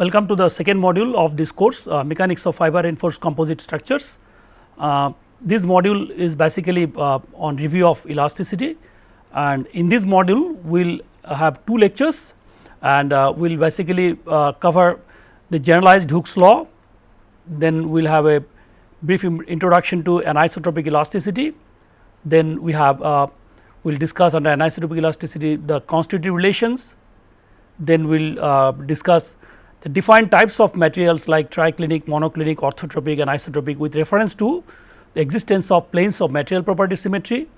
Welcome to the second module of this course uh, mechanics of fiber reinforced composite structures. Uh, this module is basically uh, on review of elasticity. And in this module we will have two lectures and uh, we will basically uh, cover the generalized Hooke's law, then we will have a brief introduction to anisotropic elasticity, then we have uh, we will discuss under anisotropic elasticity the constitutive relations, then we will discuss the defined types of materials like triclinic, monoclinic, orthotropic and isotropic with reference to the existence of planes of material property symmetry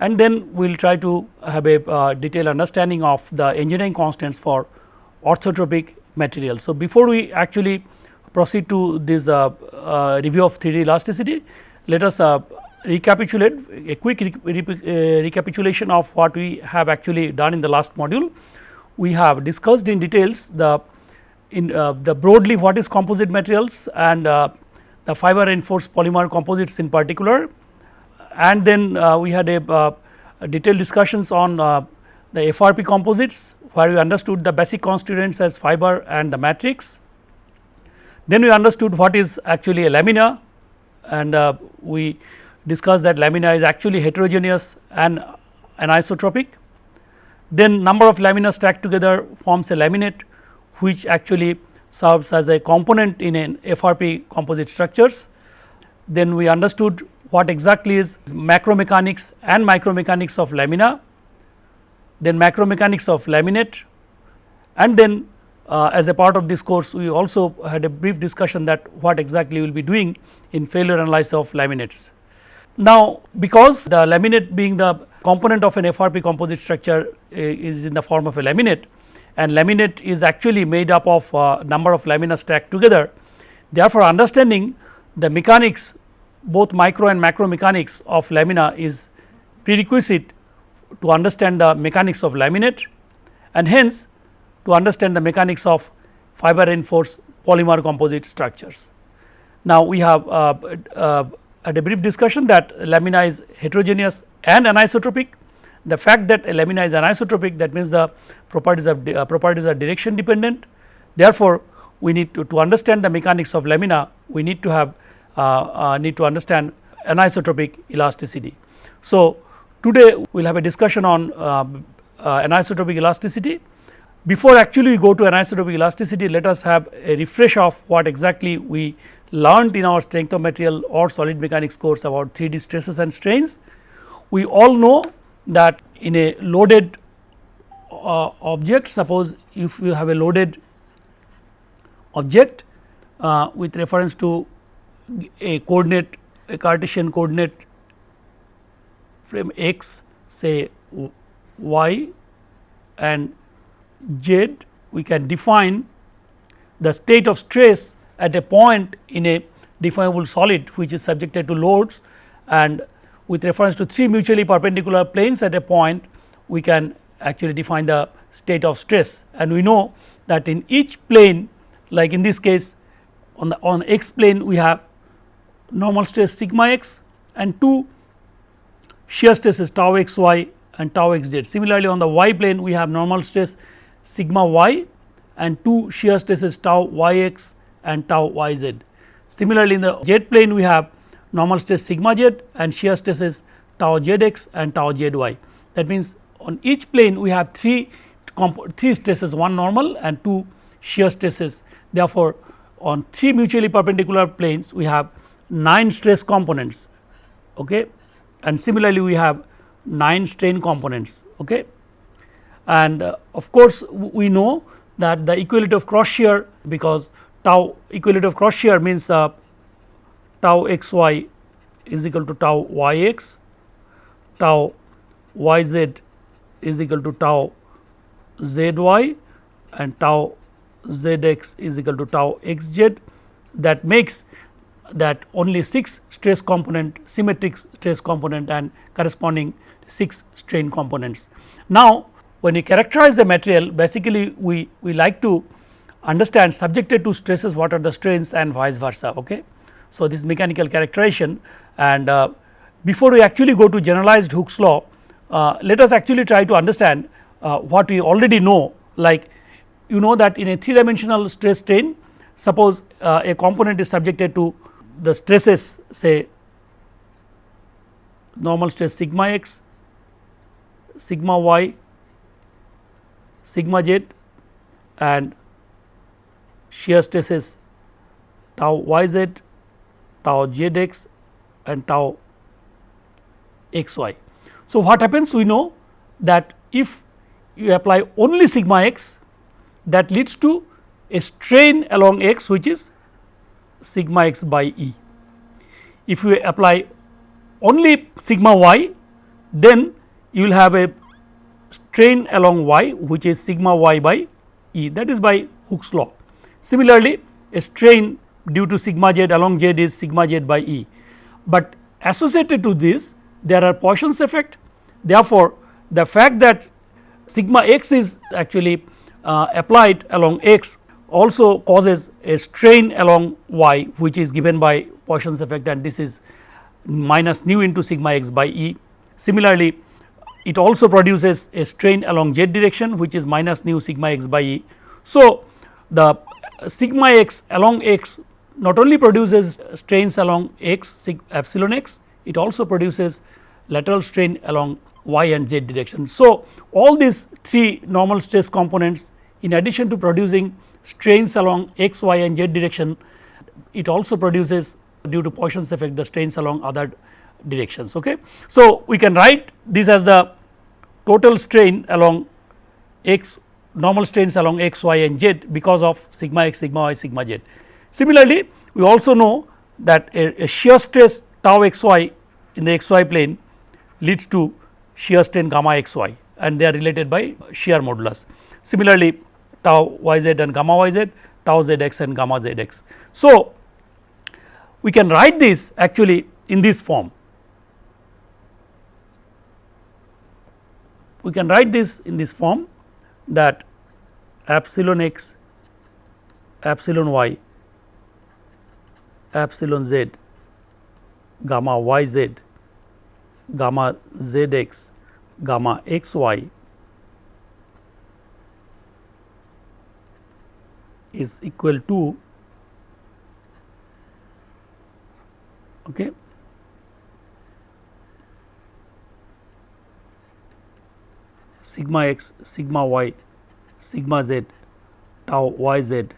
and then we will try to have a uh, detailed understanding of the engineering constants for orthotropic material. So, before we actually proceed to this uh, uh, review of 3D elasticity, let us uh, recapitulate a quick re re uh, recapitulation of what we have actually done in the last module. We have discussed in details the in uh, the broadly what is composite materials and uh, the fiber reinforced polymer composites in particular and then uh, we had a, a, detailed discussions on the FRP composites where we understood the basic constituents as fiber and the matrix. Then we understood what is actually a lamina and uh, we discussed that lamina is actually heterogeneous and anisotropic. Then number of lamina stacked together forms a laminate which actually serves as a component in an FRP composite structures. Then we understood what exactly is macromechanics and micromechanics of lamina, then macromechanics of laminate and then uh, as a part of this course we also had a brief discussion that what exactly we will be doing in failure analysis of laminates. Now, because the laminate being the component of an FRP composite structure uh, is in the form of a laminate and laminate is actually made up of uh, number of lamina stacked together. Therefore, understanding the mechanics both micro and macro mechanics of lamina is prerequisite to understand the mechanics of laminate and hence to understand the mechanics of fiber reinforced polymer composite structures. Now, we have uh, uh, a brief discussion that lamina is heterogeneous and anisotropic. The fact that a lamina is anisotropic that means the properties of uh, properties are direction dependent. Therefore, we need to, to understand the mechanics of lamina we need to have uh, uh, need to understand anisotropic elasticity. So, today we will have a discussion on um, uh, anisotropic elasticity. Before actually we go to anisotropic elasticity let us have a refresh of what exactly we learned in our strength of material or solid mechanics course about 3D stresses and strains. We all know that in a loaded uh, object suppose if you have a loaded object uh, with reference to a coordinate a Cartesian coordinate frame x say y and z we can define the state of stress at a point in a deformable solid which is subjected to loads and with reference to three mutually perpendicular planes at a point we can actually define the state of stress and we know that in each plane like in this case on the on x plane we have normal stress sigma x and two shear stresses tau x y and tau x z. Similarly, on the y plane we have normal stress sigma y and two shear stresses tau y x and tau y z. Similarly, in the z plane we have normal stress sigma z and shear stresses tau z x and tau z y. That means, on each plane we have three three stresses one normal and two shear stresses. Therefore, on three mutually perpendicular planes we have 9 stress components okay and similarly we have 9 strain components okay and uh, of course we know that the equality of cross shear because tau equality of cross shear means uh, tau x y is equal to tau y x tau y z is equal to tau z y and tau z x is equal to tau x z that makes that only 6 stress component symmetric stress component and corresponding 6 strain components. Now, when we characterize the material basically we, we like to understand subjected to stresses what are the strains and vice versa. Okay. So, this mechanical characterization and uh, before we actually go to generalized Hooke's law uh, let us actually try to understand uh, what we already know. Like you know that in a 3 dimensional stress strain suppose uh, a component is subjected to the stresses say normal stress sigma x, sigma y, sigma z and shear stresses tau y z, tau z x and tau x y. So, what happens we know that if you apply only sigma x that leads to a strain along x which is sigma x by E. If you apply only sigma y then you will have a strain along y which is sigma y by E that is by Hooke's law. Similarly, a strain due to sigma z along z is sigma z by E, but associated to this there are Poisson's effect. Therefore, the fact that sigma x is actually uh, applied along x also causes a strain along y which is given by Poisson's effect and this is minus nu into sigma x by E. Similarly, it also produces a strain along z direction which is minus nu sigma x by E. So, the sigma x along x not only produces strains along x epsilon x, it also produces lateral strain along y and z direction. So, all these three normal stress components in addition to producing strains along x, y and z direction, it also produces due to Poisson's effect the strains along other directions. Okay. So, we can write this as the total strain along x normal strains along x, y and z because of sigma x, sigma y, sigma z. Similarly, we also know that a, a shear stress tau x y in the x y plane leads to shear strain gamma x y and they are related by shear modulus. Similarly, tau y z and gamma y z, tau z x and gamma z x. So, we can write this actually in this form. We can write this in this form that epsilon x, epsilon y, epsilon z, gamma y z, gamma z x, gamma x y is equal to okay, sigma x, sigma y, sigma z, tau y z,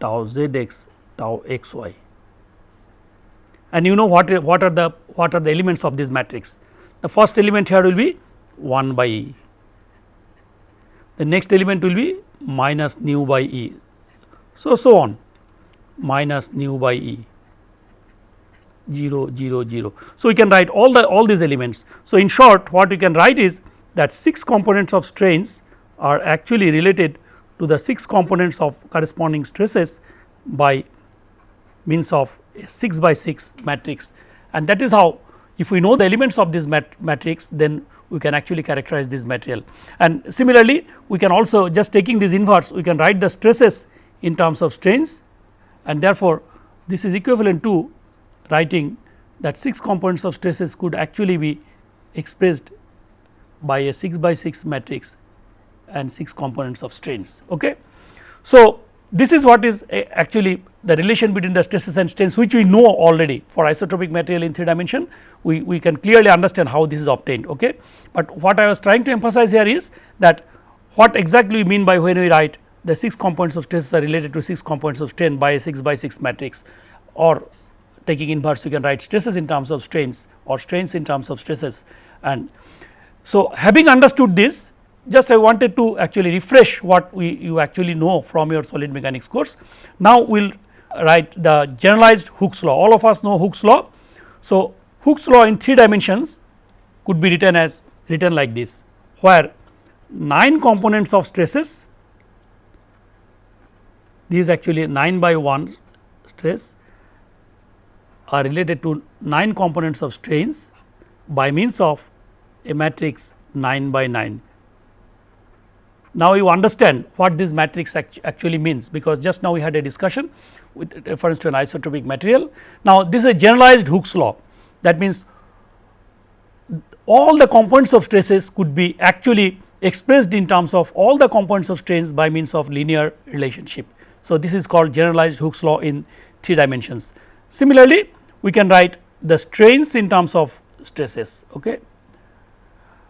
tau z x, tau x y. And you know what, what are the what are the elements of this matrix? The first element here will be 1 by E. The next element will be minus nu by E. So, so on minus nu by E 0 0 0. So, we can write all the all these elements. So, in short what we can write is that 6 components of strains are actually related to the 6 components of corresponding stresses by means of a 6 by 6 matrix and that is how if we know the elements of this mat matrix then we can actually characterize this material. And similarly, we can also just taking this inverse we can write the stresses in terms of strains and therefore, this is equivalent to writing that 6 components of stresses could actually be expressed by a 6 by 6 matrix and 6 components of strains. Okay. So, this is what is eh, actually the relation between the stresses and strains which we know already for isotropic material in 3 dimension we, we can clearly understand how this is obtained. Okay. But what I was trying to emphasize here is that what exactly we mean by when we write the 6 components of stresses are related to 6 components of strain by a 6 by 6 matrix or taking inverse you can write stresses in terms of strains or strains in terms of stresses and so having understood this just I wanted to actually refresh what we you actually know from your solid mechanics course. Now we will write the generalized Hooke's law all of us know Hooke's law. So Hooke's law in 3 dimensions could be written as written like this where 9 components of stresses these actually 9 by 1 stress are related to 9 components of strains by means of a matrix 9 by 9. Now, you understand what this matrix actually means because just now we had a discussion with reference to an isotropic material. Now, this is a generalized Hooke's law that means all the components of stresses could be actually expressed in terms of all the components of strains by means of linear relationship. So, this is called generalized Hooke's law in 3 dimensions. Similarly, we can write the strains in terms of stresses. Okay.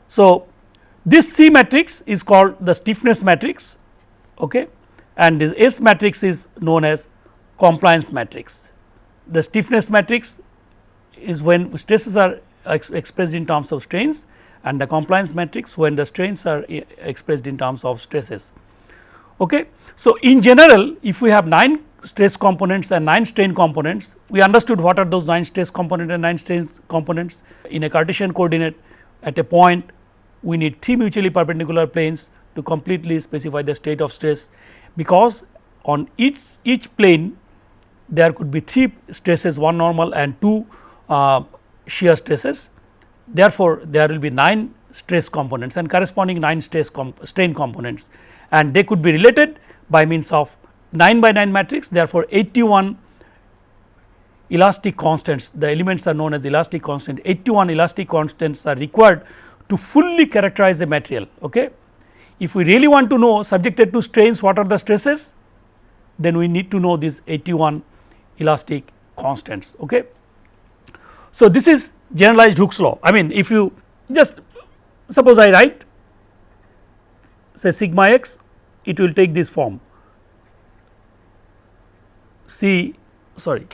So, this C matrix is called the stiffness matrix okay, and this S matrix is known as compliance matrix. The stiffness matrix is when stresses are ex expressed in terms of strains and the compliance matrix when the strains are eh, expressed in terms of stresses. Okay. So, in general if we have 9 stress components and 9 strain components, we understood what are those 9 stress component and 9 strain components in a Cartesian coordinate at a point we need 3 mutually perpendicular planes to completely specify the state of stress because on each each plane there could be 3 stresses one normal and 2 uh, shear stresses. Therefore, there will be 9 stress components and corresponding 9 stress comp strain components. And they could be related by means of 9 by 9 matrix. Therefore, 81 elastic constants the elements are known as elastic constant. 81 elastic constants are required to fully characterize the material. Okay. If we really want to know subjected to strains what are the stresses then we need to know these 81 elastic constants. Okay. So, this is generalized Hooke's law I mean if you just suppose I write say sigma x it will take this form C sorry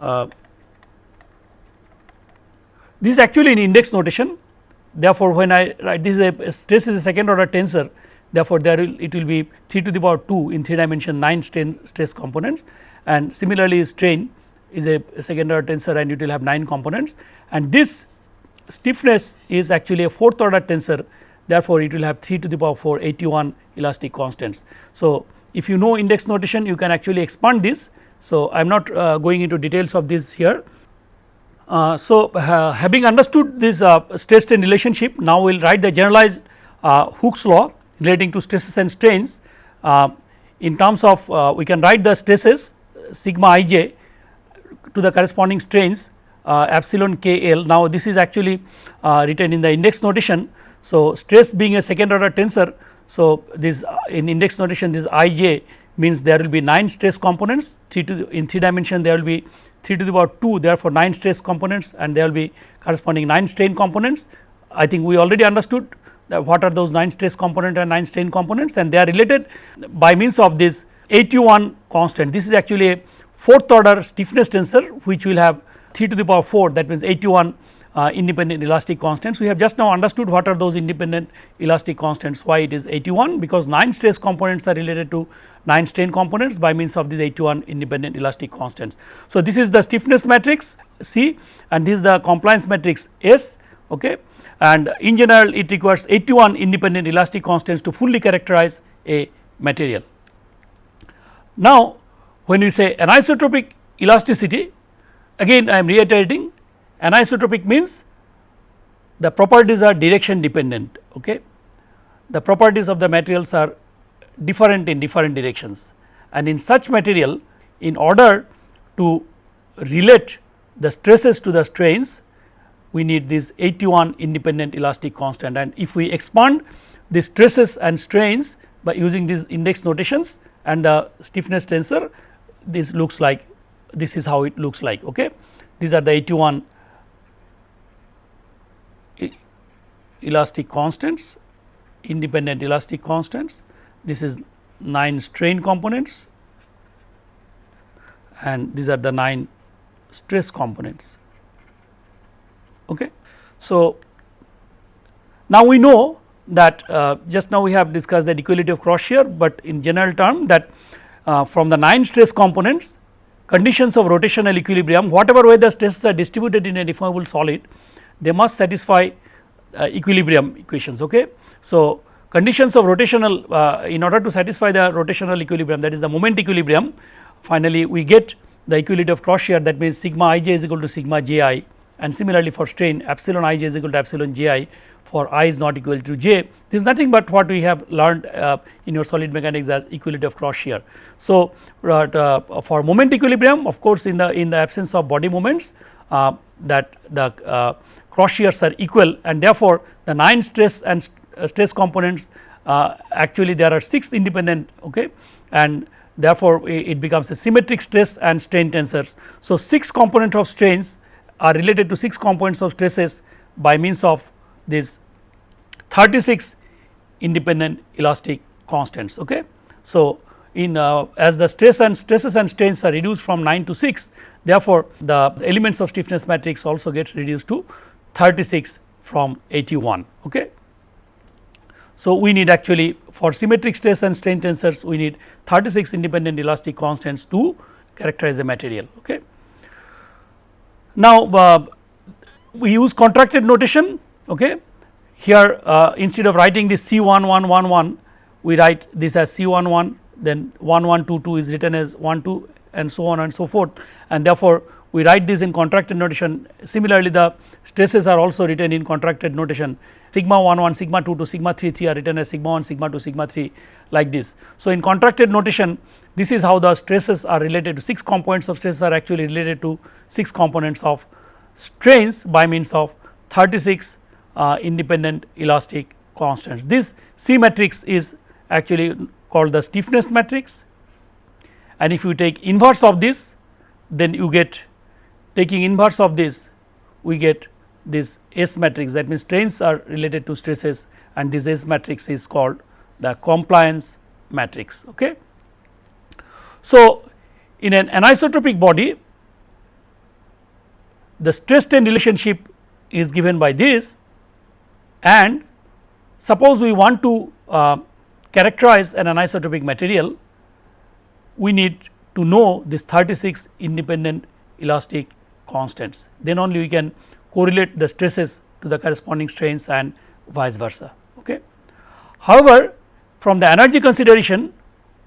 uh, this is actually in index notation therefore, when I write this is a stress is a second order tensor therefore, there will it will be 3 to the power 2 in 3 dimension 9 strain stress components and similarly strain is a second order tensor and it will have 9 components and this stiffness is actually a fourth order tensor therefore, it will have 3 to the power 4 81 elastic constants. So, if you know index notation you can actually expand this. So, I am not uh, going into details of this here. Uh, so, uh, having understood this uh, stress strain relationship now we will write the generalized uh, Hooke's law relating to stresses and strains uh, in terms of we can write the stresses sigma i j to the corresponding strains uh, epsilon k l. Now, this is actually uh, written in the index notation. So, stress being a second order tensor. So, this uh, in index notation this i j means there will be 9 stress components 3 to in 3 dimension there will be 3 to the power 2 therefore, 9 stress components and there will be corresponding 9 strain components. I think we already understood that what are those 9 stress component and 9 strain components and they are related by means of this 81 constant. This is actually a fourth order stiffness tensor which will have 3 to the power 4 that means 81 uh, independent elastic constants. We have just now understood what are those independent elastic constants why it is 81 because 9 stress components are related to 9 strain components by means of these 81 independent elastic constants. So, this is the stiffness matrix C and this is the compliance matrix S okay and in general it requires 81 independent elastic constants to fully characterize a material. Now, when we say anisotropic elasticity again I am reiterating anisotropic means the properties are direction dependent okay? The properties of the materials are different in different directions. And in such material in order to relate the stresses to the strains we need this 81 independent elastic constant. And if we expand the stresses and strains by using these index notations and the stiffness tensor this looks like this is how it looks like okay? These are the 81 elastic constants independent elastic constants. This is 9 strain components and these are the 9 stress components. Okay? So now we know that uh, just now we have discussed the equality of cross shear but in general term that uh, from the 9 stress components conditions of rotational equilibrium whatever way the stresses are distributed in a deformable solid they must satisfy equilibrium equations. Okay. So, conditions of rotational uh, in order to satisfy the rotational equilibrium that is the moment equilibrium finally we get the equality of cross shear that means sigma i j is equal to sigma j i and similarly for strain epsilon i j is equal to epsilon j i for i is not equal to j this is nothing but what we have learned uh, in your solid mechanics as equality of cross shear. So, uh, for moment equilibrium of course, in the in the absence of body moments uh, that the uh, cross shears are equal and therefore, the 9 stress and st uh, stress components uh, actually there are 6 independent okay and therefore, it becomes a symmetric stress and strain tensors. So, 6 component of strains are related to 6 components of stresses by means of this 36 independent elastic constants. Okay. So, in uh, as the stress and stresses and strains are reduced from 9 to 6 therefore, the elements of stiffness matrix also gets reduced to 36 from 81. Okay. So, we need actually for symmetric stress and strain tensors we need 36 independent elastic constants to characterize the material. Okay. Now, uh, we use contracted notation okay. here uh, instead of writing this C 1 1 1 1 we write this as C 1 1 then 1 1 2 2 is written as 1 2 and so on and so forth and therefore, we write this in contracted notation similarly the stresses are also written in contracted notation sigma 1 1 sigma 2 to sigma 3 3 are written as sigma 1 sigma 2 sigma 3 like this. So, in contracted notation this is how the stresses are related to 6 components of stresses are actually related to 6 components of strains by means of 36 uh, independent elastic constants. This C matrix is actually called the stiffness matrix and if you take inverse of this then you get taking inverse of this we get this S matrix that means strains are related to stresses and this S matrix is called the compliance matrix. Okay. So, in an anisotropic body the stress strain relationship is given by this and suppose we want to uh, characterize an anisotropic material we need to know this 36 independent elastic constants then only we can correlate the stresses to the corresponding strains and vice versa. Okay. However, from the energy consideration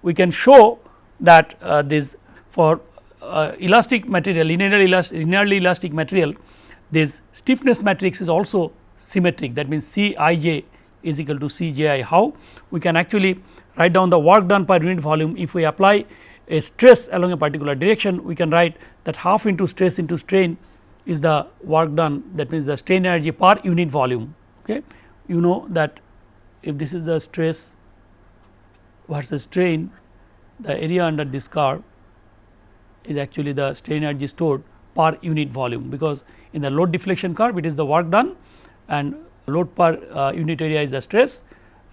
we can show that uh, this for uh, elastic material linearly elastic, linearly elastic material this stiffness matrix is also symmetric that means C i j is equal to C j i. How we can actually write down the work done per unit volume if we apply a stress along a particular direction we can write that half into stress into strain is the work done that means the strain energy per unit volume. Okay. You know that if this is the stress versus strain the area under this curve is actually the strain energy stored per unit volume because in the load deflection curve it is the work done and load per uh, unit area is the stress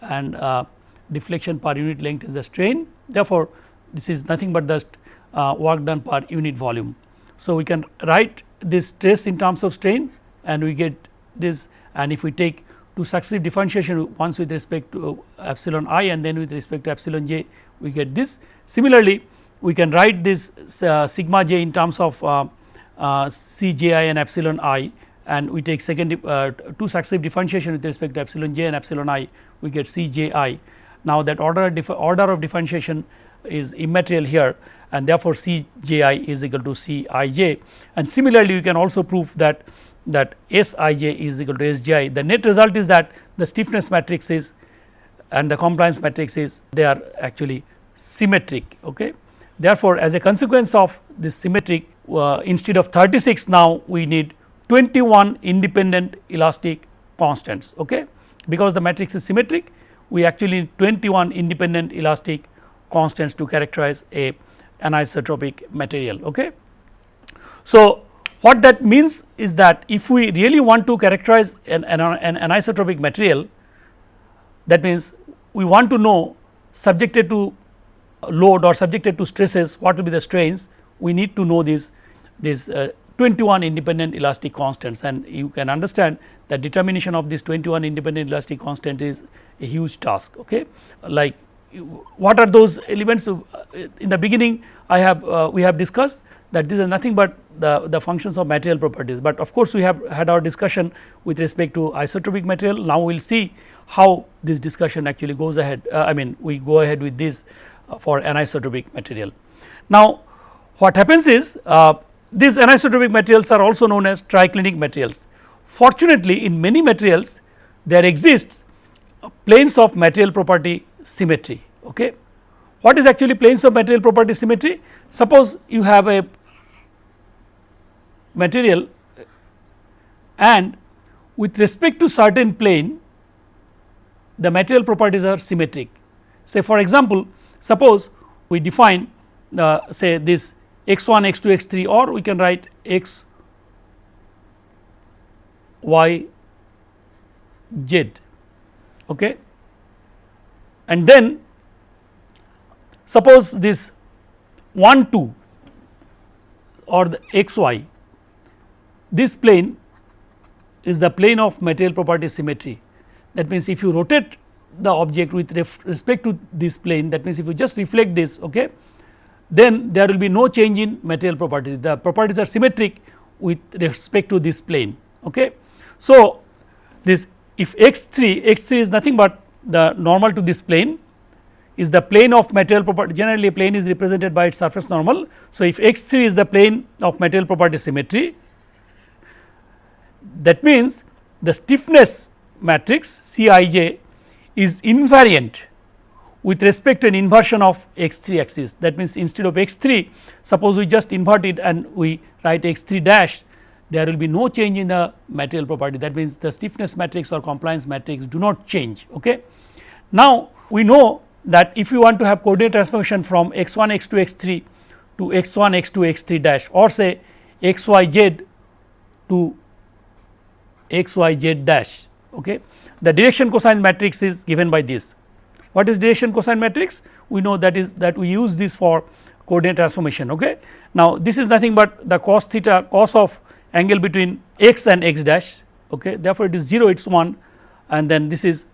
and uh, deflection per unit length is the strain. Therefore, this is nothing but the uh, work done per unit volume. So, we can write this stress in terms of strain and we get this and if we take two successive differentiation once with respect to epsilon i and then with respect to epsilon j we get this. Similarly, we can write this uh, sigma j in terms of uh, uh, c j i and epsilon i and we take second uh, two successive differentiation with respect to epsilon j and epsilon i we get c j i. Now, that order, order of differentiation is immaterial here and therefore, C j i is equal to C i j and similarly you can also prove that that S i j is equal to S j i. The net result is that the stiffness matrix is and the compliance matrix is they are actually symmetric. Okay. Therefore, as a consequence of this symmetric uh, instead of 36 now we need 21 independent elastic constants okay. because the matrix is symmetric we actually need 21 independent elastic constants to characterize a anisotropic material. Okay. So, what that means is that if we really want to characterize an, an, an anisotropic material that means we want to know subjected to load or subjected to stresses what will be the strains we need to know these these uh, 21 independent elastic constants and you can understand that determination of this 21 independent elastic constant is a huge task okay like what are those elements uh, in the beginning I have uh, we have discussed that these are nothing but the, the functions of material properties, but of course, we have had our discussion with respect to isotropic material. Now, we will see how this discussion actually goes ahead uh, I mean we go ahead with this uh, for anisotropic material. Now, what happens is uh, these anisotropic materials are also known as triclinic materials. Fortunately, in many materials there exists planes of material property symmetry. Okay. What is actually planes of material property symmetry? Suppose you have a material and with respect to certain plane the material properties are symmetric. Say for example, suppose we define uh, say this x 1 x 2 x 3 or we can write x y z okay. And then suppose this 1 2 or the x y this plane is the plane of material property symmetry. That means if you rotate the object with respect to this plane that means if you just reflect this okay then there will be no change in material properties the properties are symmetric with respect to this plane okay. So this if x 3 x 3 is nothing but the normal to this plane is the plane of material property generally plane is represented by its surface normal. So, if x 3 is the plane of material property symmetry that means the stiffness matrix C i j is invariant with respect to an inversion of x 3 axis that means instead of x 3 suppose we just invert it and we write x 3 dash there will be no change in the material property that means the stiffness matrix or compliance matrix do not change. Okay. Now, we know that if you want to have coordinate transformation from x 1 x 2 x 3 to x 1 x 2 x 3 dash or say x y z to x y z dash okay. the direction cosine matrix is given by this. What is direction cosine matrix? We know that is that we use this for coordinate transformation. Okay. Now, this is nothing but the cos theta cos of angle between x and x dash okay. therefore, it is 0 it is 1 and then this is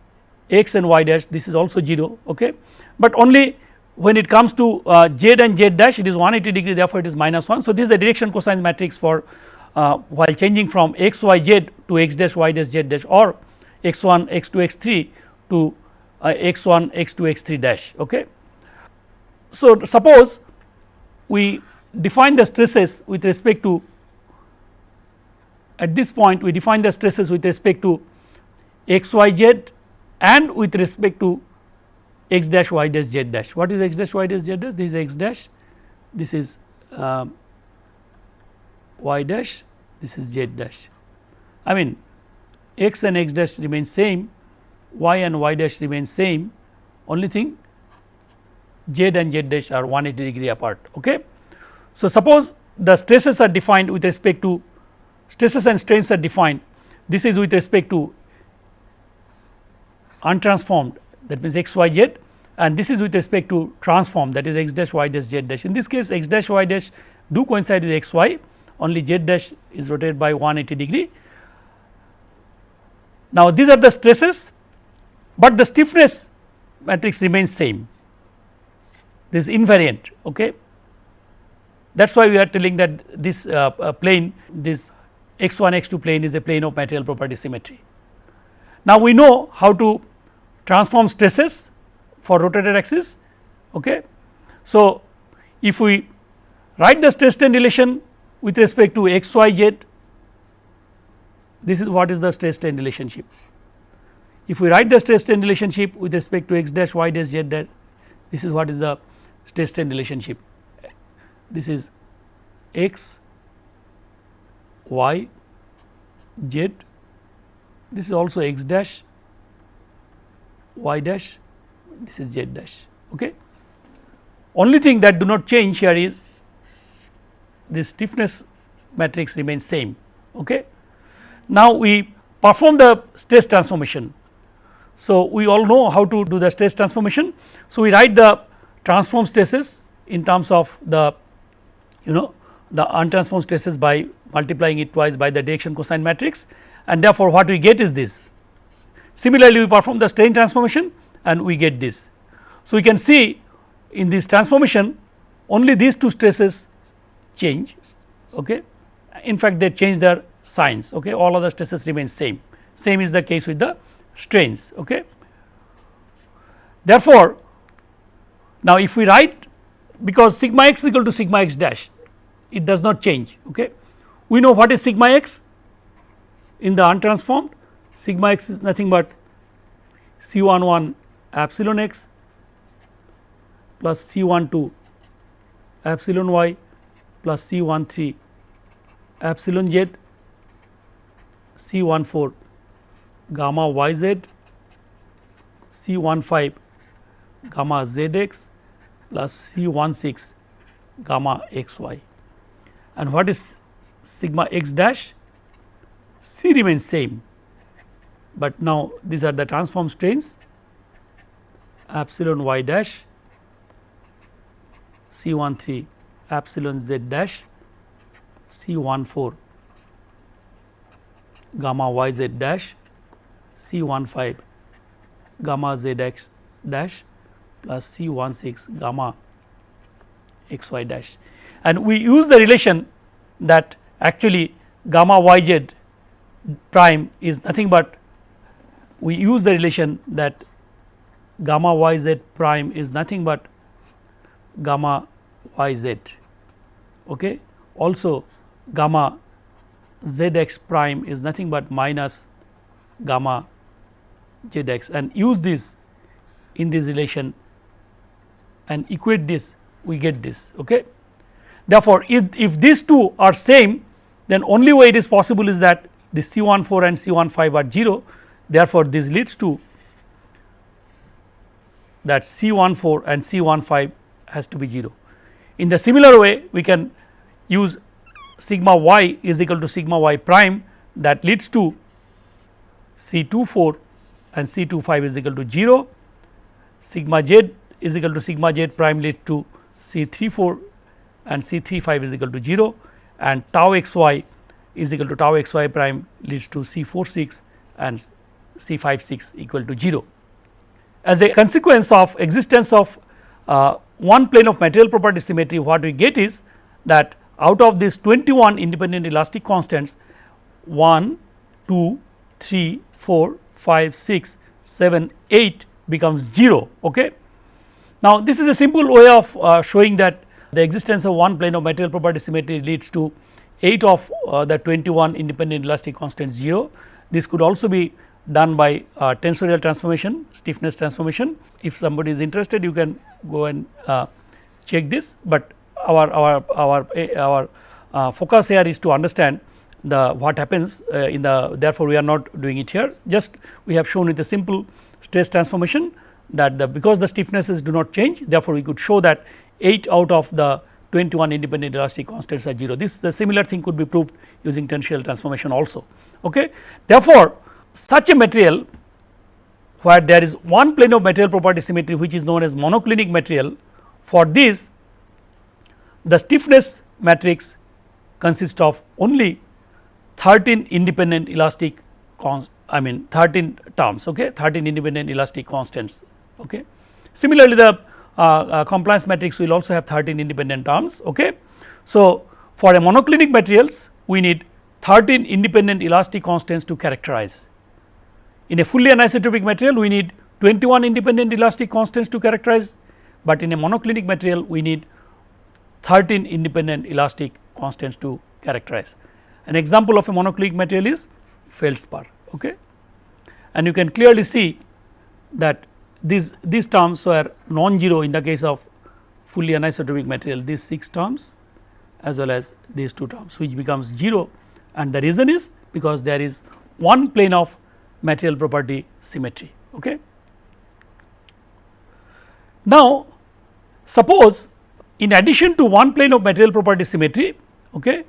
x and y dash this is also 0 okay. But only when it comes to uh, z and z dash it is 180 degree therefore, it is minus 1. So, this is the direction cosine matrix for uh, while changing from x y z to x dash y dash z dash or x 1 x 2 x 3 to uh, x 1 x 2 x 3 dash. Okay. So, suppose we define the stresses with respect to at this point we define the stresses with respect to x y z and with respect to x dash y dash z dash. What is x dash y dash z dash? This is x dash, this is uh, y dash, this is z dash. I mean x and x dash remain same, y and y dash remain same, only thing z and z dash are 180 degree apart. Okay. So, suppose the stresses are defined with respect to stresses and strains are defined, this is with respect to untransformed that means x y z and this is with respect to transform that is x dash y dash z dash. In this case x dash y dash do coincide with x y only z dash is rotated by 180 degree. Now, these are the stresses, but the stiffness matrix remains same this is invariant. Okay. That is why we are telling that this uh, uh, plane this x 1 x 2 plane is a plane of material property symmetry. Now, we know how to transform stresses for rotated axis. Okay. So, if we write the stress strain relation with respect to x y z this is what is the stress strain relationship. If we write the stress strain relationship with respect to x dash y dash z dash this is what is the stress strain relationship this is x y z this is also x dash y dash this is z dash okay? Only thing that do not change here is this stiffness matrix remains same okay? Now we perform the stress transformation. So we all know how to do the stress transformation. So we write the transform stresses in terms of the you know the untransformed stresses by multiplying it twice by the direction cosine matrix and therefore what we get is this Similarly, we perform the strain transformation and we get this. So, we can see in this transformation only these two stresses change okay. in fact they change their signs okay. all other stresses remain same same is the case with the strains okay. Therefore, now if we write because sigma x is equal to sigma x dash it does not change okay. We know what is sigma x in the untransformed sigma x is nothing but C 1 1 epsilon x plus C 1 2 epsilon y plus C 1 3 epsilon z C 1 4 gamma y z C 1 5 gamma z x plus C 1 6 gamma x y and what is sigma x dash? C remains same, but now these are the transform strains. Epsilon y dash. C 1 3 epsilon z dash. C 1 4 gamma y z dash. C 1 5 gamma z x dash plus C 1 6 gamma x y dash and we use the relation that actually gamma y z prime is nothing but we use the relation that gamma y z prime is nothing but gamma y z okay also gamma z x prime is nothing but minus gamma z x and use this in this relation and equate this we get this. Okay. Therefore, if, if these two are same then only way it is possible is that the C 1 4 and C 1 5 are 0 therefore, this leads to that C 1 4 and C 1 5 has to be 0. In the similar way we can use sigma y is equal to sigma y prime that leads to C 2 4 and C 2 5 is equal to 0, sigma z is equal to sigma z prime leads to C 3 4 and C 3 5 is equal to 0 and tau x y is equal to tau x y prime leads to C 4 6 and C 5 6 equal to 0. As a consequence of existence of uh, one plane of material property symmetry what we get is that out of these 21 independent elastic constants 1, 2, 3, 4, 5, 6, 7, 8 becomes 0. Okay. Now, this is a simple way of uh, showing that the existence of one plane of material property symmetry leads to 8 of uh, the 21 independent elastic constants 0. This could also be done by uh, tensorial transformation stiffness transformation. If somebody is interested you can go and uh, check this, but our our our eh, our uh, focus here is to understand the what happens uh, in the therefore, we are not doing it here just we have shown with a simple stress transformation that the because the stiffnesses do not change therefore, we could show that 8 out of the 21 independent elastic constants are 0 this is the similar thing could be proved using tensorial transformation also. Okay. Therefore, such a material where there is one plane of material property symmetry which is known as monoclinic material for this the stiffness matrix consists of only 13 independent elastic I mean 13 terms okay 13 independent elastic constants okay. Similarly, the Uh, uh, compliance matrix will also have 13 independent terms okay. So, for a monoclinic materials we need 13 independent elastic constants to characterize. In a fully anisotropic material we need 21 independent elastic constants to characterize, but in a monoclinic material we need 13 independent elastic constants to characterize. An example of a monoclinic material is feldspar. Okay. And you can clearly see that these, these terms were non-zero in the case of fully anisotropic material these 6 terms as well as these 2 terms which becomes 0 and the reason is because there is one plane of material property symmetry. Okay. Now, suppose in addition to one plane of material property symmetry, okay,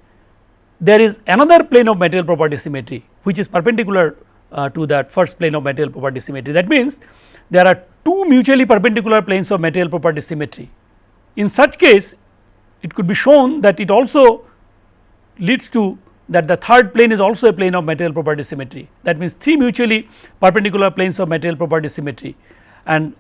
there is another plane of material property symmetry which is perpendicular uh, to that first plane of material property symmetry. That means, there are two mutually perpendicular planes of material property symmetry. In such case, it could be shown that it also leads to that the third plane is also a plane of material property symmetry. That means, three mutually perpendicular planes of material property symmetry and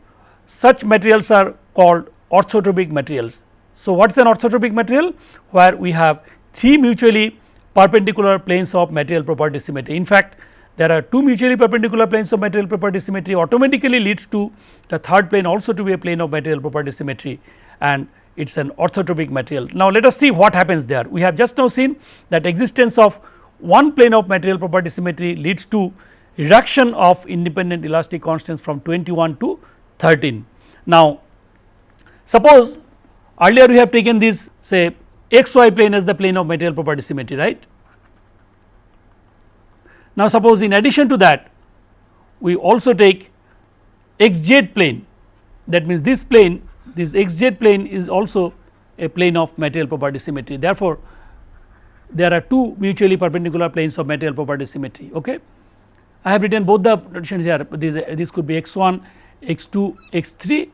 such materials are called orthotropic materials. So, what is an orthotropic material? Where we have three mutually perpendicular planes of material property symmetry. In fact, there are two mutually perpendicular planes of material property symmetry automatically leads to the third plane also to be a plane of material property symmetry and it is an orthotropic material. Now, let us see what happens there. We have just now seen that existence of one plane of material property symmetry leads to reduction of independent elastic constants from 21 to 13. Now, suppose earlier we have taken this say x y plane as the plane of material property symmetry right. Now, suppose in addition to that we also take xz plane that means this plane this xz plane is also a plane of material property symmetry therefore, there are two mutually perpendicular planes of material property symmetry. Okay. I have written both the notations here this, this could be x 1 x 2 x 3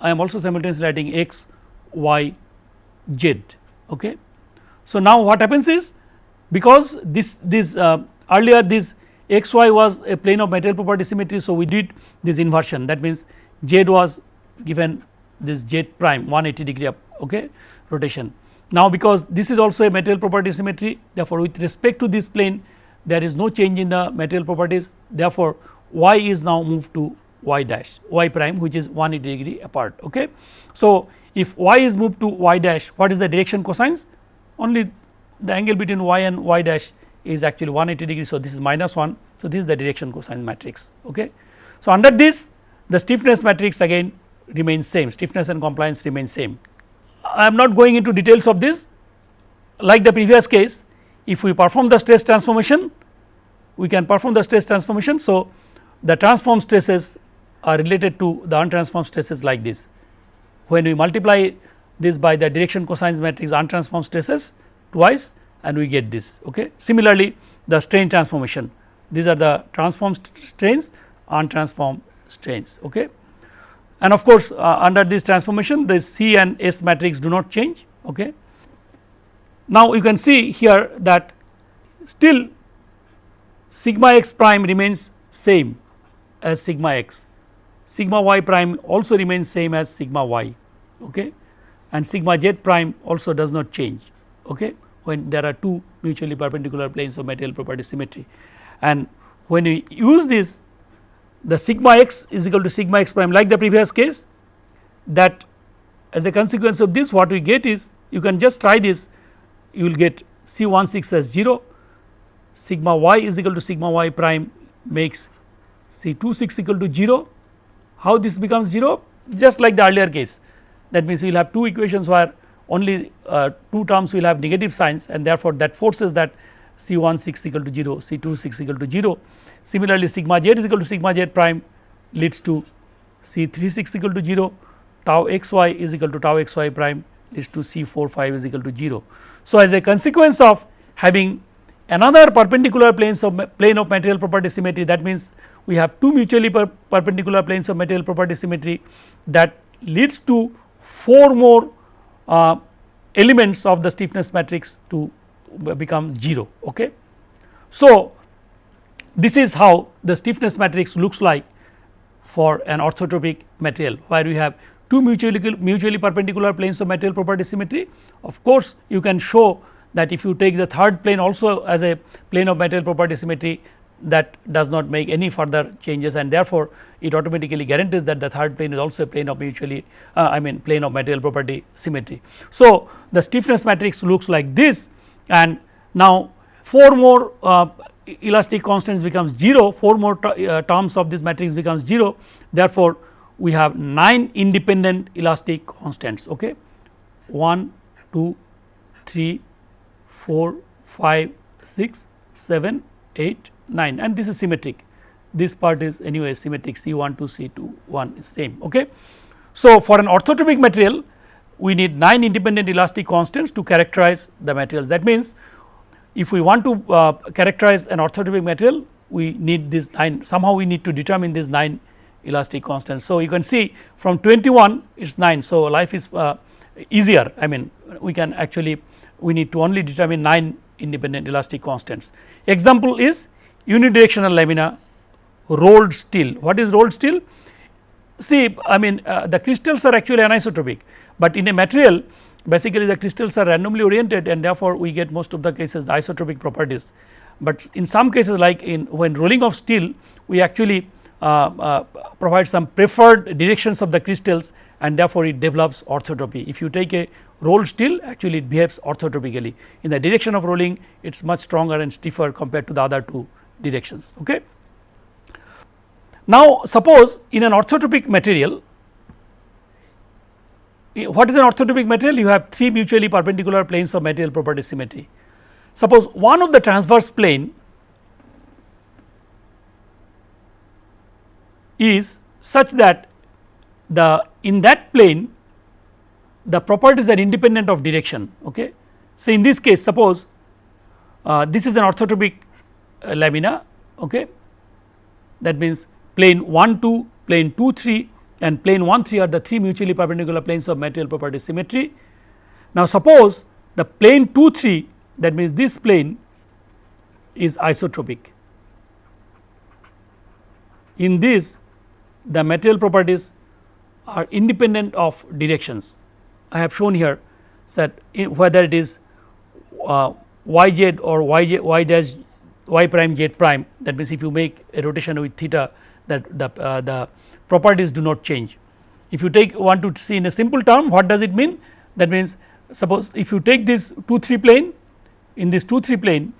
I am also simultaneously writing x y z. Okay. So, now what happens is because this this uh, earlier this x y was a plane of material property symmetry. So, we did this inversion that means z was given this z prime 180 degree up okay, rotation. Now, because this is also a material property symmetry therefore, with respect to this plane there is no change in the material properties therefore, y is now moved to y dash y prime which is 180 degree apart. Okay. So, if y is moved to y dash what is the direction cosines only the angle between y and y dash is actually 180 degree. So, this is minus 1. So, this is the direction cosine matrix. Okay. So, under this the stiffness matrix again remains same stiffness and compliance remain same. I am not going into details of this like the previous case if we perform the stress transformation we can perform the stress transformation. So, the transform stresses are related to the untransformed stresses like this when we multiply this by the direction cosines matrix untransformed stresses twice and we get this. Okay. Similarly, the strain transformation these are the transformed strains untransformed strains. Okay. And of course, uh, under this transformation the C and S matrix do not change. Okay. Now, you can see here that still sigma x prime remains same as sigma x, sigma y prime also remains same as sigma y okay. and sigma z prime also does not change. Okay when there are two mutually perpendicular planes of material property symmetry. And when we use this the sigma x is equal to sigma x prime like the previous case that as a consequence of this what we get is you can just try this you will get C 1 6 as 0 sigma y is equal to sigma y prime makes C 2 6 equal to 0 how this becomes 0 just like the earlier case. That means you will have two equations where only uh, two terms will have negative signs and therefore, that forces that C 1 6 equal to 0, C 2 6 equal to 0. Similarly, sigma z is equal to sigma z prime leads to C 3 6 equal to 0, tau x y is equal to tau x y prime leads to C 4 5 is equal to 0. So, as a consequence of having another perpendicular planes of plane of material property symmetry that means we have two mutually per perpendicular planes of material property symmetry that leads to four more uh, elements of the stiffness matrix to become 0. Okay. So, this is how the stiffness matrix looks like for an orthotropic material where we have two mutually mutually perpendicular planes of material property symmetry. Of course, you can show that if you take the third plane also as a plane of material property symmetry that does not make any further changes and therefore, it automatically guarantees that the third plane is also a plane of mutually uh, I mean plane of material property symmetry. So, the stiffness matrix looks like this and now 4 more uh, elastic constants becomes 0 4 more uh, terms of this matrix becomes 0 therefore, we have 9 independent elastic constants okay 1 2 3 4 5 6 7 8 9 and this is symmetric this part is anyway symmetric C 1 to C 2 1 is same. Okay. So, for an orthotropic material we need 9 independent elastic constants to characterize the materials that means if we want to uh, characterize an orthotropic material we need this 9 somehow we need to determine these 9 elastic constants. So, you can see from 21 it is 9. So, life is uh, easier I mean we can actually we need to only determine 9 independent elastic constants. Example is unidirectional lamina rolled steel. What is rolled steel? See I mean uh, the crystals are actually anisotropic, but in a material basically the crystals are randomly oriented and therefore, we get most of the cases the isotropic properties. But in some cases like in when rolling of steel we actually uh, uh, provide some preferred directions of the crystals and therefore, it develops orthotropy. If you take a rolled steel actually it behaves orthotropically in the direction of rolling it is much stronger and stiffer compared to the other two directions. Okay. Now, suppose in an orthotropic material, what is an orthotropic material? You have three mutually perpendicular planes of material property symmetry. Suppose one of the transverse plane is such that the in that plane the properties are independent of direction. Okay. So, in this case suppose uh, this is an orthotropic lamina okay. that means plane 1 2 plane 2 3 and plane 1 3 are the three mutually perpendicular planes of material property symmetry. Now, suppose the plane 2 3 that means this plane is isotropic. In this the material properties are independent of directions. I have shown here that whether it is uh, y z or y j y dash y prime z prime that means if you make a rotation with theta that the uh, the properties do not change. If you take want to see in a simple term what does it mean that means suppose if you take this 2 3 plane in this 2 3 plane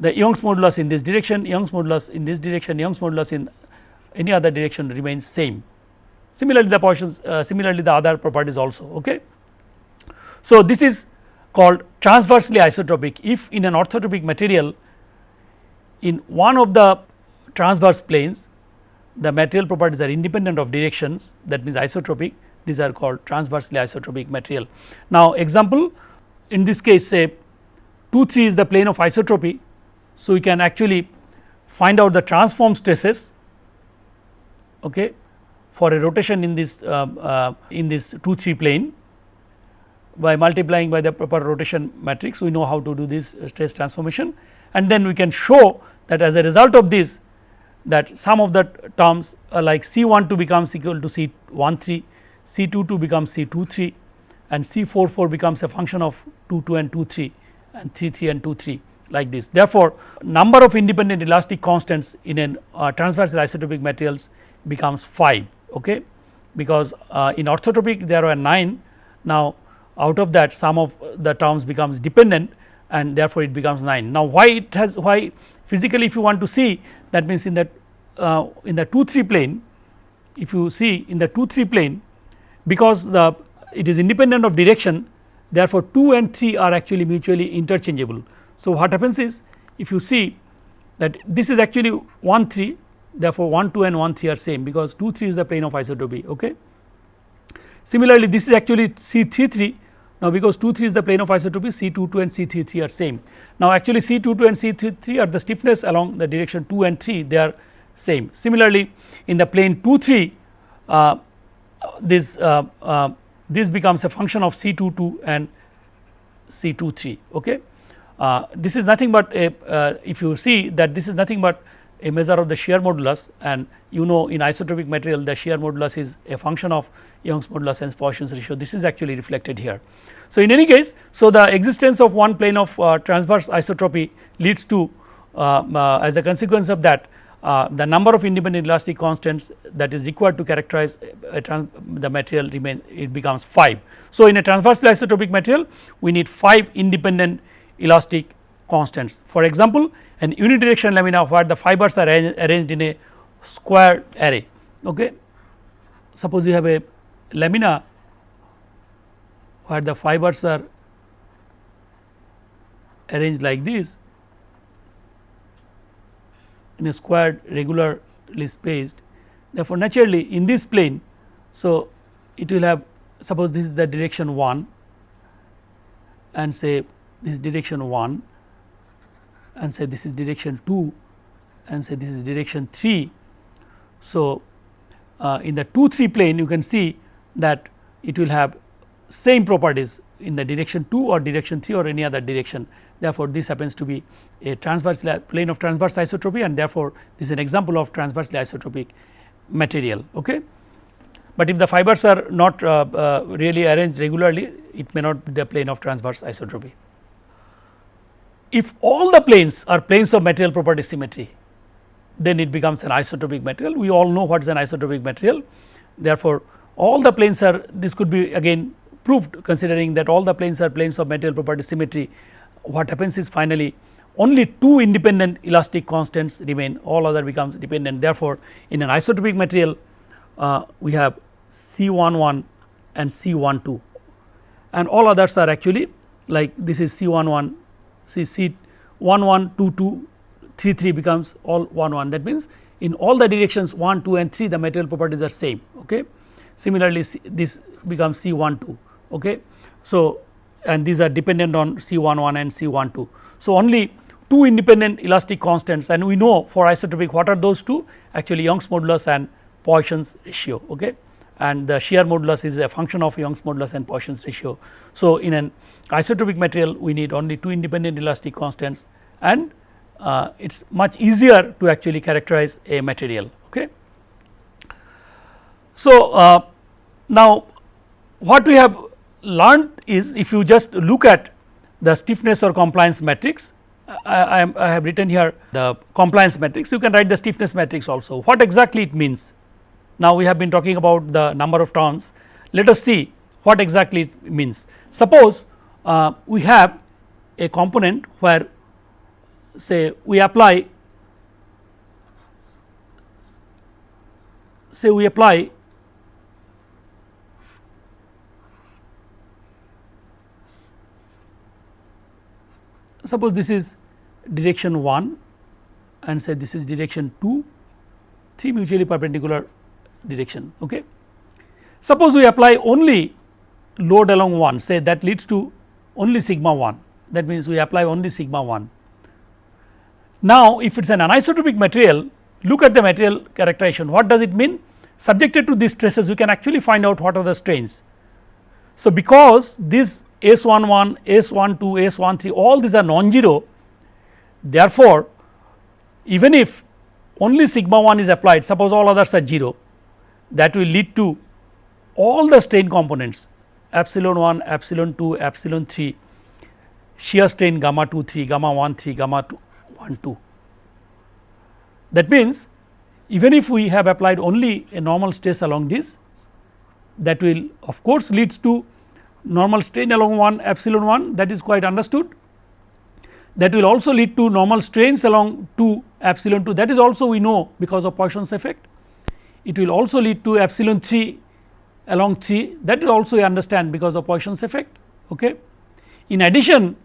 the Young's modulus in this direction Young's modulus in this direction Young's modulus in any other direction remains same. Similarly, the Poisson's uh, similarly the other properties also. Okay. So, this is called transversely isotropic if in an orthotropic material in one of the transverse planes the material properties are independent of directions that means isotropic these are called transversely isotropic material. Now, example in this case say 2 3 is the plane of isotropy. So, we can actually find out the transform stresses okay, for a rotation in this uh, uh, in this 2 3 plane by multiplying by the proper rotation matrix we know how to do this stress transformation and then we can show that as a result of this that some of the terms uh, like C 1 2 becomes equal to C 1 3, C 2 2 becomes C 2 3 and C 4 4 becomes a function of 2 2 and 2 3 and 3 3 and 2 3 like this. Therefore, number of independent elastic constants in an uh, transversal isotropic materials becomes 5 okay because uh, in orthotropic there are 9 now out of that some of the terms becomes dependent and therefore it becomes 9 now why it has why physically if you want to see that means in that uh, in the 2 3 plane if you see in the 2 3 plane because the it is independent of direction therefore 2 and 3 are actually mutually interchangeable so what happens is if you see that this is actually 1 3 therefore 1 2 and 1 3 are same because 2 3 is the plane of isotropy okay. Similarly, this is actually C 3 3 now because 2 3 is the plane of isotropy C 2 2 and C 3 3 are same. Now actually C 2 2 and C 3 3 are the stiffness along the direction 2 and 3 they are same. Similarly, in the plane 2 3 uh, this uh, uh, this becomes a function of C 2 2 and C 2 3 okay. Uh, this is nothing but a uh, if you see that this is nothing but a measure of the shear modulus and you know in isotropic material the shear modulus is a function of Young's modulus and Poisson's ratio this is actually reflected here. So, in any case so the existence of one plane of uh, transverse isotropy leads to uh, uh, as a consequence of that uh, the number of independent elastic constants that is required to characterize the material remain it becomes 5. So, in a transversely isotropic material we need 5 independent elastic constants. For example, an unidirectional lamina where the fibers are arranged in a square array. Okay. Suppose you have a lamina where the fibers are arranged like this in a squared regularly spaced. Therefore, naturally in this plane, so it will have suppose this is the direction 1 and say this is direction 1 and say this is direction 2 and say this is direction 3. So, uh, in the 2 3 plane you can see that it will have same properties in the direction 2 or direction 3 or any other direction. Therefore, this happens to be a transverse plane of transverse isotropy and therefore, this is an example of transversely isotropic material. Okay. But if the fibers are not uh, uh, really arranged regularly, it may not be the plane of transverse isotropy if all the planes are planes of material property symmetry then it becomes an isotropic material we all know what is an isotropic material therefore all the planes are this could be again proved considering that all the planes are planes of material property symmetry what happens is finally only two independent elastic constants remain all other becomes dependent therefore in an isotropic material uh, we have C 1 1 and C 1 2 and all others are actually like this is C 1 1 see C 1 1 2 2 3 3 becomes all 1 1 that means in all the directions 1, 2 and 3 the material properties are same. Okay. Similarly, this becomes C 1 2. Okay. So, and these are dependent on C 1 1 and C 1 2. So, only two independent elastic constants and we know for isotropic what are those two actually Young's modulus and Poisson's ratio. Okay and the shear modulus is a function of Young's modulus and Poisson's ratio. So, in an isotropic material we need only two independent elastic constants and uh, it is much easier to actually characterize a material. Okay. So, uh, now what we have learned is if you just look at the stiffness or compliance matrix I, I, I have written here the compliance matrix you can write the stiffness matrix also what exactly it means now, we have been talking about the number of terms. Let us see what exactly it means. Suppose uh, we have a component where say we apply say we apply suppose this is direction 1 and say this is direction 2 three mutually perpendicular direction. Okay. Suppose we apply only load along 1 say that leads to only sigma 1 that means we apply only sigma 1. Now, if it is an anisotropic material look at the material characterization what does it mean subjected to these stresses we can actually find out what are the strains. So, because this S 11, S 12, S 13 all these are non-zero therefore, even if only sigma 1 is applied suppose all others are 0 that will lead to all the strain components epsilon 1, epsilon 2, epsilon 3, shear strain gamma 2 3, gamma 1 3, gamma 2 1 2. That means, even if we have applied only a normal stress along this that will of course leads to normal strain along 1 epsilon 1 that is quite understood that will also lead to normal strains along 2 epsilon 2 that is also we know because of Poisson's effect it will also lead to epsilon 3 along 3 that is also you understand because of Poisson's effect. Okay. In addition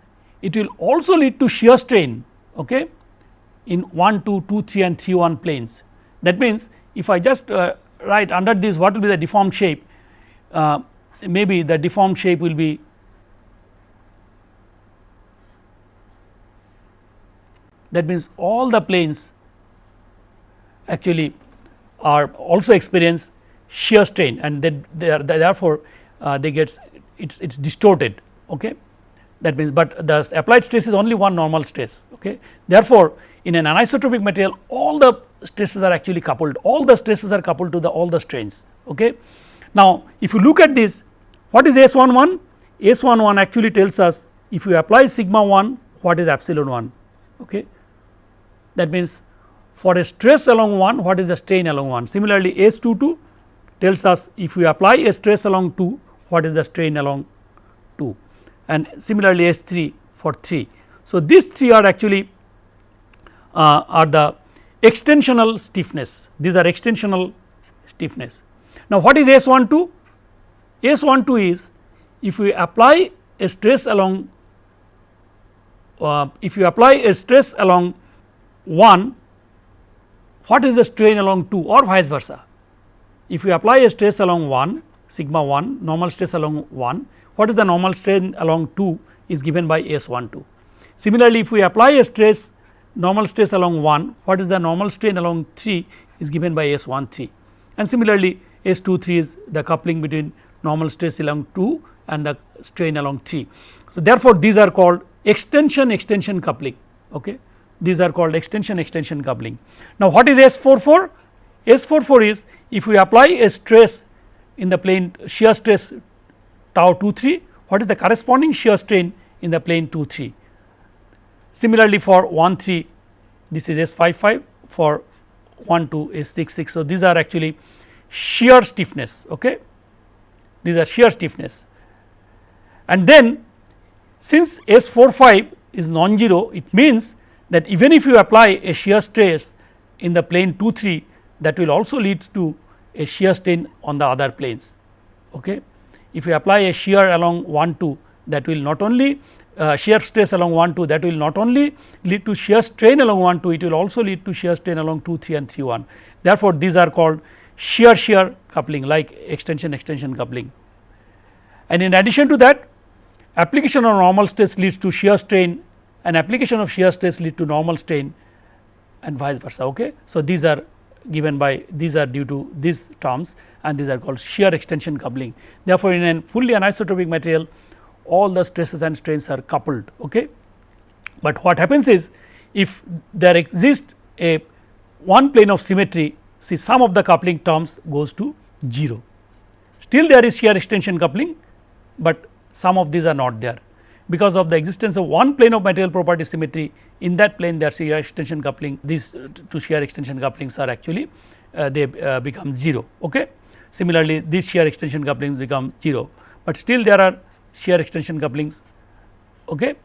it will also lead to shear strain okay, in 1 2 2 3 and 3 1 planes. That means, if I just uh, write under this what will be the deformed shape uh, maybe the deformed shape will be that means all the planes actually are also experience shear strain and then they are therefore, uh, they gets it's it's distorted okay? That means but the applied stress is only one normal stress okay? Therefore in an anisotropic material all the stresses are actually coupled. All the stresses are coupled to the all the strains okay now if you look at this what is s11 s11 actually tells us if you apply sigma 1 what is epsilon 1 okay. That means for a stress along 1 what is the strain along 1 similarly S 22 tells us if we apply a stress along 2 what is the strain along 2 and similarly S 3 for 3. So, these three are actually uh, are the extensional stiffness. These are extensional stiffness. Now, what is S 12? S 12 is if we apply a stress along uh, if you apply a stress along 1 what is the strain along 2 or vice versa. If you apply a stress along 1 sigma 1 normal stress along 1 what is the normal strain along 2 is given by S 1 2. Similarly, if we apply a stress normal stress along 1 what is the normal strain along 3 is given by S 1 3 and similarly S 2 3 is the coupling between normal stress along 2 and the strain along 3. So, therefore, these are called extension extension coupling. Okay these are called extension extension coupling. Now, what is S four 44? S 44 is if we apply a stress in the plane shear stress tau 2 3 what is the corresponding shear strain in the plane 2 3. Similarly, for 1 3 this is S 5 5 for 1 2 S six. So, these are actually shear stiffness okay these are shear stiffness and then since S 45 is non-zero it means that even if you apply a shear stress in the plane 2 3 that will also lead to a shear strain on the other planes. Okay. If you apply a shear along 1 2 that will not only uh, shear stress along 1 2 that will not only lead to shear strain along 1 2 it will also lead to shear strain along 2 3 and 3 1. Therefore, these are called shear shear coupling like extension extension coupling. And in addition to that application of normal stress leads to shear strain and application of shear stress lead to normal strain and vice versa. Okay. So, these are given by these are due to these terms and these are called shear extension coupling. Therefore, in a fully anisotropic material all the stresses and strains are coupled. Okay. But what happens is if there exists a one plane of symmetry see some of the coupling terms goes to 0. Still there is shear extension coupling, but some of these are not there because of the existence of one plane of material property symmetry in that plane there shear extension coupling these uh, two shear extension couplings are actually uh, they uh, become 0. Okay. Similarly, these shear extension couplings become 0, but still there are shear extension couplings. Okay.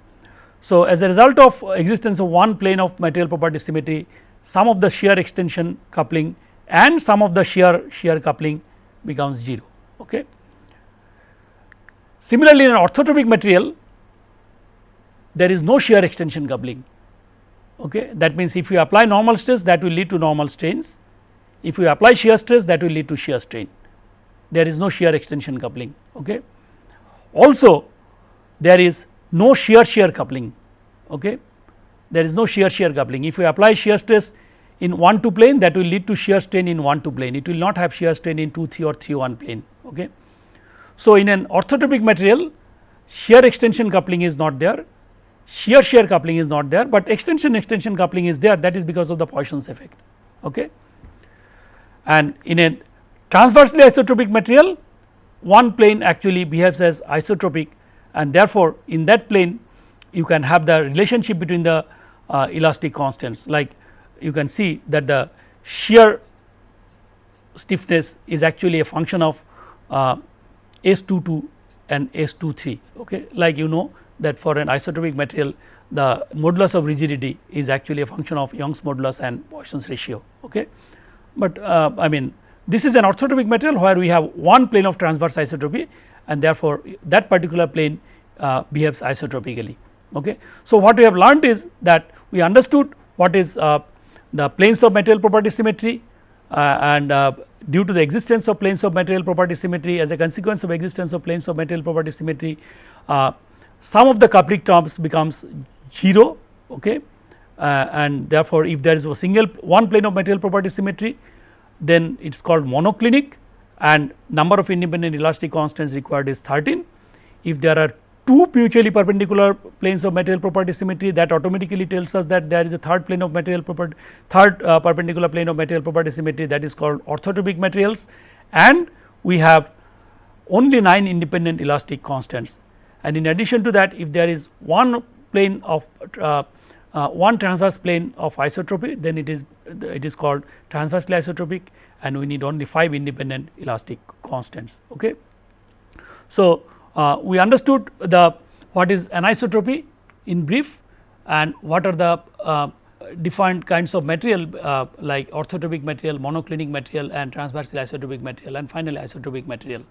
So, as a result of existence of one plane of material property symmetry some of the shear extension coupling and some of the shear shear coupling becomes 0. Okay. Similarly, in an orthotropic material there is no shear extension coupling. Okay. That means, if you apply normal stress that will lead to normal strains, if you apply shear stress that will lead to shear strain, there is no shear extension coupling. Okay. Also there is no shear shear coupling. Okay. There is no shear shear coupling. If you apply shear stress in 1 2 plane that will lead to shear strain in 1 2 plane, it will not have shear strain in 2 3 or 3 1 plane. Okay. So, in an orthotropic material shear extension coupling is not there, shear shear coupling is not there, but extension extension coupling is there that is because of the Poisson's effect. Okay. And in a transversely isotropic material one plane actually behaves as isotropic and therefore, in that plane you can have the relationship between the uh, elastic constants like you can see that the shear stiffness is actually a function of uh, S 22 and S 23 okay. like you know that for an isotropic material the modulus of rigidity is actually a function of Young's modulus and Poisson's ratio okay. But uh, I mean this is an orthotropic material where we have one plane of transverse isotropy and therefore, that particular plane uh, behaves isotropically. Okay. So, what we have learned is that we understood what is uh, the planes of material property symmetry uh, and uh, due to the existence of planes of material property symmetry as a consequence of existence of planes of material property symmetry uh, some of the coupling terms becomes 0 okay, uh, and therefore, if there is a single one plane of material property symmetry then it is called monoclinic and number of independent elastic constants required is 13. If there are two mutually perpendicular planes of material property symmetry that automatically tells us that there is a third plane of material property third uh, perpendicular plane of material property symmetry that is called orthotropic materials and we have only 9 independent elastic constants and in addition to that if there is one plane of uh, uh, one transverse plane of isotropy then it is it is called transversely isotropic and we need only 5 independent elastic constants. Okay. So, uh, we understood the what is anisotropy in brief and what are the uh, defined kinds of material uh, like orthotropic material, monoclinic material and transversely isotropic material and finally isotropic material.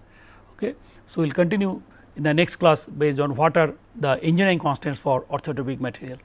Okay. So, we will continue in the next class based on what are the engineering constants for orthotropic material.